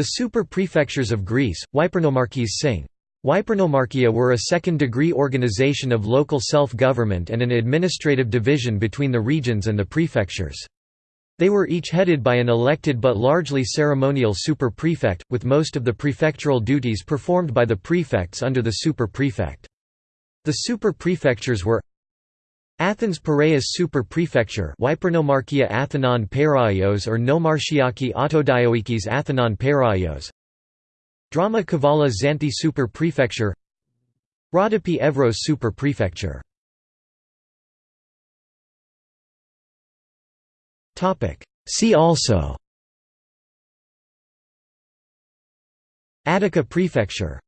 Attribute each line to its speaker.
Speaker 1: The super-prefectures of Greece, Wypernomarchies sing. Wypernomarchia were a second-degree organization of local self-government and an administrative division between the regions and the prefectures. They were each headed by an elected but largely ceremonial super-prefect, with most of the prefectural duties performed by the prefects under the super-prefect. The super-prefectures were Athens Piraeus Super-Prefecture Wypernomarchia Athanon Peraios or Nomarchiaki Autodioikis Athanon Peraios Drama Kavala Xanthi Super-Prefecture Rhodope Evros Super-Prefecture See also. Attica Prefecture